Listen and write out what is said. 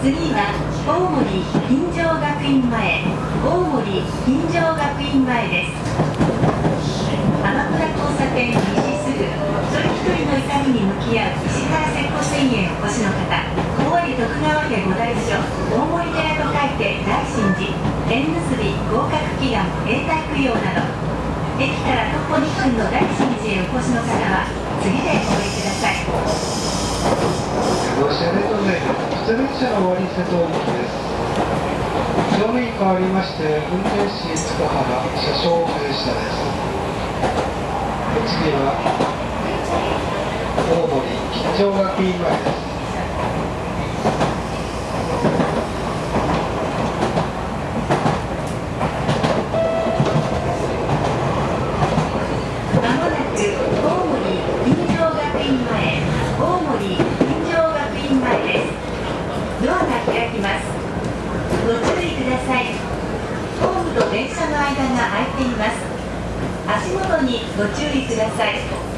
次は大森金城学院前大森金城学院前です。鎌倉交差点西す。ぐ一人一人の痛みに向き合う石原節子水源お越しの方高知徳川家五代所大森寺と書いて大神寺縁結び合格祈願永代供養など駅から徒歩2分の大神寺へお越しの方は次でお降りください出列車の終わり瀬戸大きです乗務員変わりまして運転士塚原車掌林田です次は大森吉祥学院前ですまもなく大森金城学院前大森金城学院前ですドアが開きます。ご注意ください。ホームと電車の間が空いています。足元にご注意ください。